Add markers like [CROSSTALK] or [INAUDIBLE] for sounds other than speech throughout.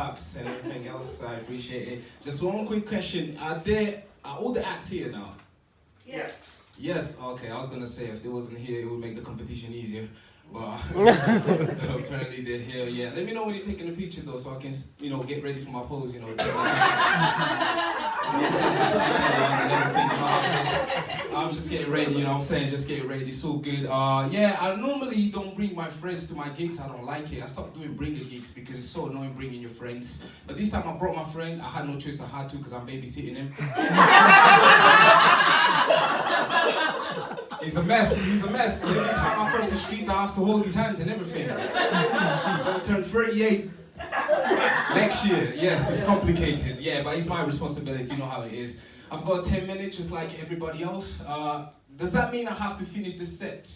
cups and everything else. I appreciate it. Just one quick question: Are there are all the acts here now? Yes. Yes. Okay. I was gonna say if they wasn't here, it would make the competition easier. But [LAUGHS] apparently they're here. Yeah. Let me know when you're taking a picture though, so I can you know get ready for my pose. You know. [LAUGHS] I'm just getting ready, you know what I'm saying? Just getting ready, it's so good. Uh, yeah, I normally don't bring my friends to my gigs. I don't like it. I stopped doing bringing gigs because it's so annoying bringing your friends. But this time I brought my friend. I had no choice. I had to because I'm babysitting him. [LAUGHS] He's a mess. He's a mess. Every time I cross the street, I have to hold his hands and everything. He's gonna turn 38 next year. Yes, it's complicated. Yeah, but it's my responsibility. You know how it is. I've got 10 minutes just like everybody else. Uh, does that mean I have to finish the set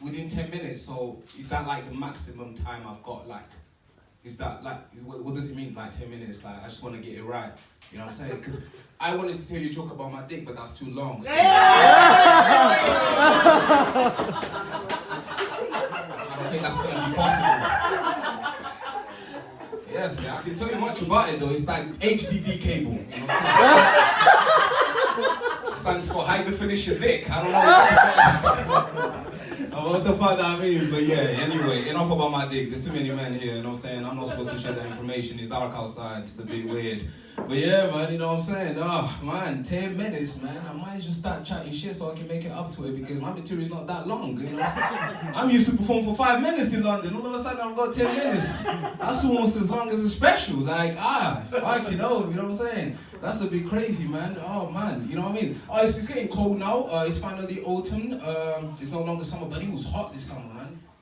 within 10 minutes? So is that like the maximum time I've got? Like, is that like, is, what, what does it mean like 10 minutes? Like, I just want to get it right. You know what I'm saying? Because I wanted to tell you a joke about my dick, but that's too long. So. I don't think that's going to be possible. Yes, I can tell you much about it though. It's like HDD cable. You know stands for high definition dick. I don't know [LAUGHS] what the fuck that means, but yeah. Anyway, enough about my dick. There's too many men here. You know what I'm saying? I'm not supposed to share that information. It's dark outside. It's a bit weird. But yeah, man, you know what I'm saying? Oh, man, 10 minutes, man. I might just start chatting shit so I can make it up to it because my material's not that long, you know what I'm saying? [LAUGHS] I'm used to perform for five minutes in London. All of a sudden, I've got 10 minutes. That's almost as long as a special. Like, ah, fuck, you know, you know what I'm saying? That's a bit crazy, man. Oh, man, you know what I mean? Oh, it's, it's getting cold now. Uh, it's finally autumn. Um, it's no longer summer, but it was hot this summer.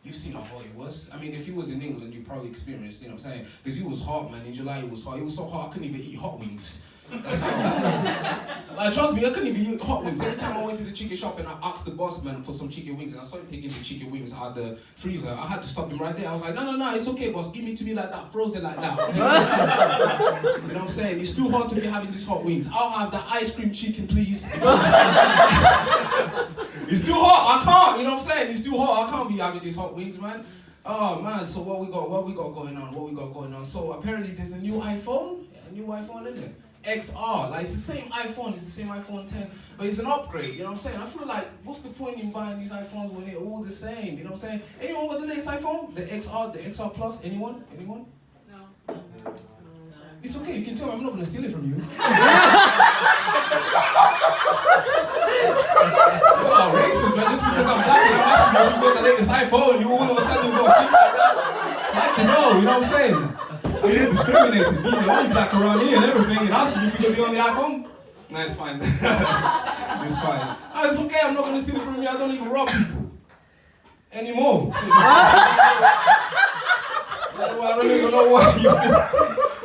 You've seen how hot it was. I mean, if you was in England, you probably experienced, you know what I'm saying? Because it was hot, man. In July, it was hot. It was so hot, I couldn't even eat hot wings. That's how. [LAUGHS] like, trust me, I couldn't even eat hot wings. Every time I went to the chicken shop and I asked the boss man for some chicken wings and I saw him taking the chicken wings out of the freezer, I had to stop him right there. I was like, no, no, no, it's okay, boss. Give me to me like that, frozen like that. Okay? [LAUGHS] you know what I'm saying? It's too hot to be having these hot wings. I'll have the ice cream chicken, please. [LAUGHS] it's too hot. I can't. You know what I'm saying? It's too hot. I can't be having these hot wings, man. Oh man, so what we got? What we got going on? What we got going on? So apparently there's a new iPhone. A new iPhone, isn't it? XR, like it's the same iPhone, it's the same iPhone 10, but it's an upgrade, you know what I'm saying? I feel like, what's the point in buying these iPhones when they're all the same, you know what I'm saying? Anyone got the latest iPhone? The XR, the XR Plus? Anyone? Anyone? No. no. It's okay, you can tell me I'm not gonna steal it from you. [LAUGHS] [LAUGHS] You're not racist, man. Just because I'm black and I'm asking you you got the latest iPhone, you all of a sudden go, like, you know, you know what I'm saying? I feel discriminated, being the only black around here and everything, and asking if you could be on the iPhone. No, it's fine. [LAUGHS] it's fine. No, it's okay, I'm not gonna steal it from you. I don't even rob people. Anymore. So, [LAUGHS] I don't even know why you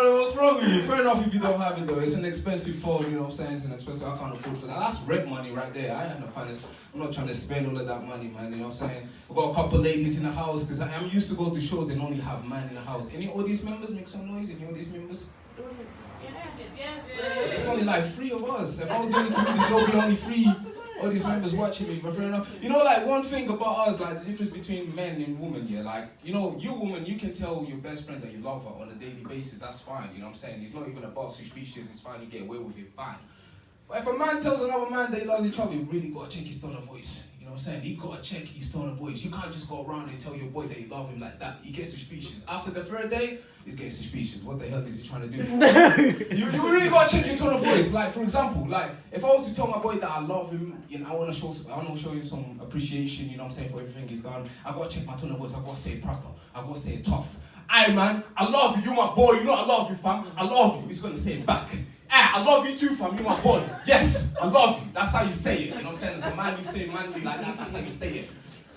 don't know what's wrong with you. Fair enough if you don't have it though. It's an expensive phone, you know what I'm saying? It's an expensive, I can't afford for that. That's rent money right there. I ain't no finance. I'm not trying to spend all of that money, man. You know what I'm saying? I've got a couple ladies in the house because I'm used to go to shows and only have man in the house. Any audience members make some noise? Any audience members? Yeah. It's only like three of us. If I was the only comedian, there'll be only three audience members watching me. Fair enough. You know, like one thing about us, like the difference between men and women, yeah. Like you know, you woman, you can tell your best friend that you love her on a daily basis. That's fine. You know what I'm saying? It's not even about suspicious. It's fine. You get away with it. Fine. But if a man tells another man that he loves each other, you really gotta check his tone of voice. You know what I'm saying? You gotta check his tone of voice. You can't just go around and tell your boy that you love him like that. He gets suspicious. After the third day, he's getting suspicious. What the hell is he trying to do? [LAUGHS] you, you really gotta check your tone of voice. Like for example, like if I was to tell my boy that I love him, you know, I wanna show I wanna show him some appreciation, you know what I'm saying, for everything he's done. I gotta check my tone of voice, I gotta say proper, I gotta say tough. Aye man, I love you, you my boy, you know I love you fam, I love you. He's gonna say it back. Ah, I love you too, fam. You my boy. Yes, I love you. That's how you say it. You know what I'm saying? As a man, you say manly like that. That's how you say it.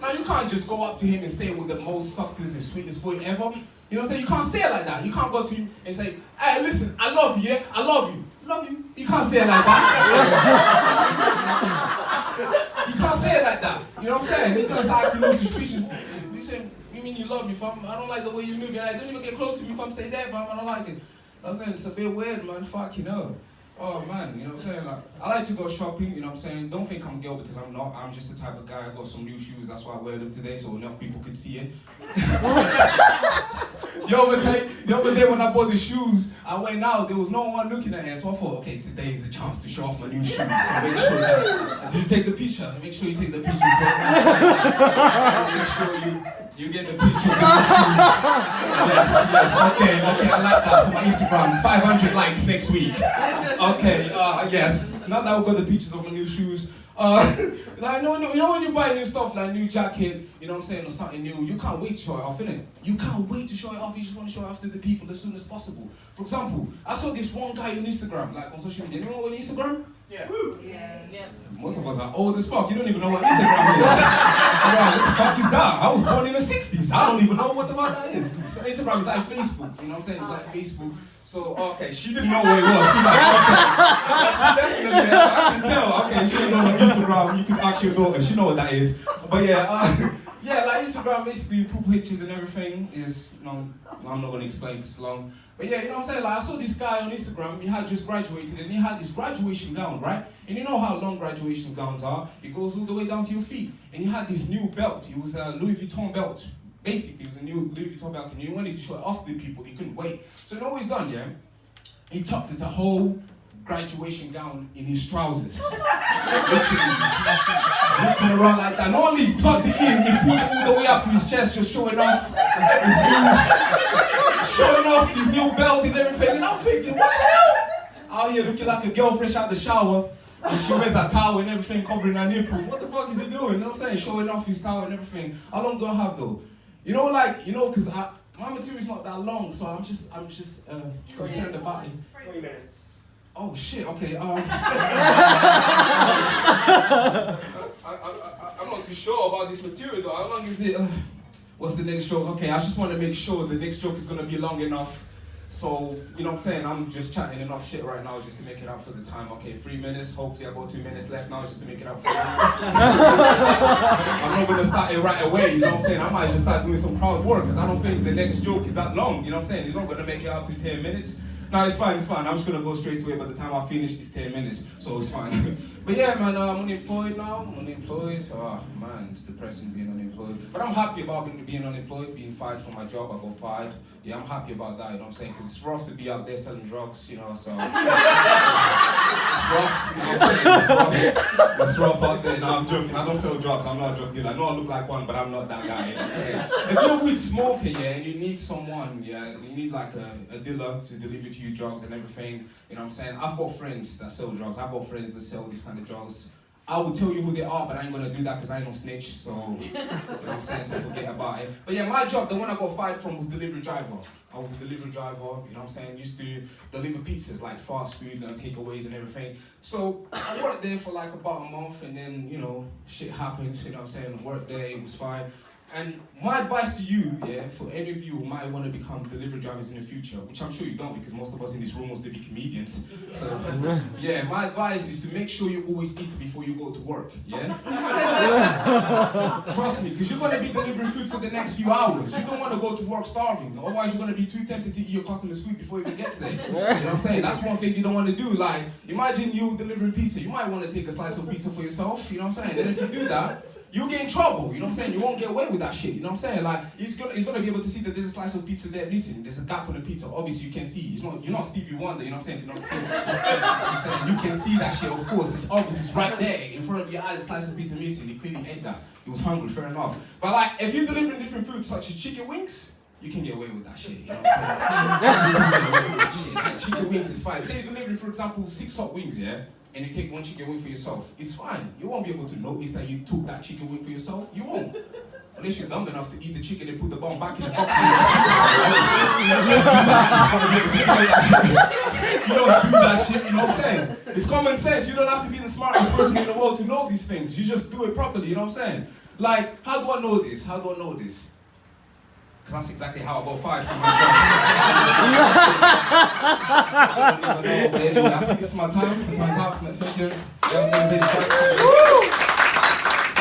Now you can't just go up to him and say it with the most softest and sweetest voice ever. You know what I'm saying? You can't say it like that. You can't go to him and say, "Hey, listen, I love you. Yeah, I love you. Love you." You can't say it like that. [LAUGHS] you can't say it like that. You know what I'm saying? He's gonna start acting all suspicious. You say, "You mean you love me, fam? I don't like the way you move. You're like, don't even get close to me, fam. Stay there, fam. I don't like it." I'm saying it's a bit weird, man. Fuck, you know. Oh man, you know what I'm saying? Like, I like to go shopping, you know what I'm saying? Don't think I'm girl because I'm not. I'm just the type of guy. I got some new shoes, that's why I wear them today, so enough people could see it. [LAUGHS] the other day, the other day when I bought the shoes, I went out. There was no one looking at it, so I thought, okay, today is the chance to show off my new shoes. So make sure that just take the picture. Make sure you take the pictures. [LAUGHS] Make sure you you get the picture of the shoes. Yes, yes. Okay, okay. I like that for my Instagram. 500 likes next week. Okay. Uh, yes. Now that we got the pictures of my new shoes. Uh, [LAUGHS] like, no, no, you know when you buy new stuff, like new jacket, you know what I'm saying, or something new, you can't wait to show it off, innit? You can't wait to show it off, you just want to show it off to the people as soon as possible. For example, I saw this one guy on Instagram, like on social media. You know on Instagram? Yeah. Yeah. Most of us are old as fuck. You don't even know what Instagram is. [LAUGHS] Alright, what the fuck is that? I was born in the 60s. I don't even know what the fuck that is. So Instagram is like Facebook. You know what I'm saying? It's like Facebook. So, okay, she didn't know what it was. She like, okay. Definitely, I can tell. Okay, she didn't know what Instagram. You can ask your daughter. She know what that is. But yeah, uh, yeah, like Instagram, basically, you put pictures and everything is, know, I'm not gonna explain it's long. But yeah, you know what I'm saying? Like I saw this guy on Instagram, he had just graduated and he had this graduation gown, right? And you know how long graduation gowns are? It goes all the way down to your feet. And he had this new belt. It was a Louis Vuitton belt. Basically, it was a new Louis Vuitton belt and he wanted to show it off to the people. He couldn't wait. So you know what he's done, yeah? He tucked it the whole graduation gown in his trousers. Literally. Looking around like that. Not only tucked it in, he pulled it all the way up to his chest, just showing off his new, showing off his new belt and everything. And I'm thinking, what the hell? Out here looking like a girl fresh out the shower. And she wears a towel and everything covering her nipples. What the fuck is he doing? You know what I'm saying? Showing off his towel and everything. How long do I have though? You know, like, you know, because my material's not that long, so I'm just, I'm just uh, concerned about it. 20 minutes. Oh shit, okay. Um, [LAUGHS] I, I, I, I'm not too sure about this material though. How long is it? Uh, what's the next joke? Okay, I just want to make sure the next joke is going to be long enough. So, you know what I'm saying? I'm just chatting enough shit right now just to make it up for the time. Okay, three minutes. Hopefully, I've got two minutes left now just to make it up for the [LAUGHS] I'm not going to start it right away, you know what I'm saying? I might just start doing some crowd work because I don't think the next joke is that long, you know what I'm saying? He's not going to make it up to 10 minutes. No, it's fine, it's fine. I'm just gonna go straight to it. By the time I finish, it's 10 minutes, so it's fine. [LAUGHS] but yeah, man, uh, I'm unemployed now. I'm unemployed. Oh man, it's depressing being unemployed. But I'm happy about being unemployed, being fired from my job. I got fired. Yeah, I'm happy about that. You know what I'm saying? Because it's rough to be out there selling drugs. You know, so [LAUGHS] You know what I'm saying? It's rough. Out there. No, I'm joking. I don't sell drugs. I'm not a drug dealer. I know I look like one, but I'm not that guy. You? If you're a weed smoker, yeah, and you need someone, yeah, you need like a, a dealer to deliver to you drugs and everything. You know what I'm saying? I've got friends that sell drugs. I've got friends that sell these kind of drugs. I will tell you who they are, but I ain't gonna do that because I ain't no snitch. So, you know what I'm saying? So forget about it. But yeah, my job, the one I got fired from was delivery driver. I was a delivery driver, you know what I'm saying? Used to deliver pizzas like fast food and takeaways and everything. So I worked there for like about a month and then, you know, shit happened, you know what I'm saying? Worked there, it was fine. And my advice to you, yeah, for any of you who might want to become delivery drivers in the future, which I'm sure you don't because most of us in this room wants to be comedians. So, [LAUGHS] yeah, my advice is to make sure you always eat before you go to work, yeah? [LAUGHS] Trust me, because you're going to be delivering food for the next few hours. You don't want to go to work starving, otherwise you're going to be too tempted to eat your customer's food before it even gets there. You know what I'm saying? That's one thing you don't want to do. Like, imagine you delivering pizza. You might want to take a slice of pizza for yourself, you know what I'm saying? And if you do that, you get in trouble. You know what I'm saying? You won't get away with that shit. You know what I'm saying? Like he's gonna he's gonna be able to see that there's a slice of pizza there. Listen, there's a gap on the pizza. Obviously, you can see. It's not you're not Stevie Wonder. You know what I'm saying? You know what I'm? [LAUGHS] You can see that shit. Of course, it's obvious. It's right there in front of your eyes. A slice of pizza missing. He clearly ate that. He was hungry. Fair enough. But like, if you're delivering different foods such as chicken wings. You can get away with that shit, you know what I'm saying? [LAUGHS] you. Like, chicken wings is fine. Say you're delivering, for example, six hot wings, yeah? and you take one chicken wing for yourself, it's fine. You won't be able to notice that you took that chicken wing for yourself. You won't. Unless you're dumb enough to eat the chicken and put the bone back in the box. [LAUGHS] you don't do that shit, you know what I'm saying? It's common sense. You don't have to be the smartest person in the world to know these things. You just do it properly, you know what I'm saying? Like, how do I know this? How do I know this? Because that's exactly how I got fired from my job. [LAUGHS] I don't even know, I think this is my time. Time's up. Thank you.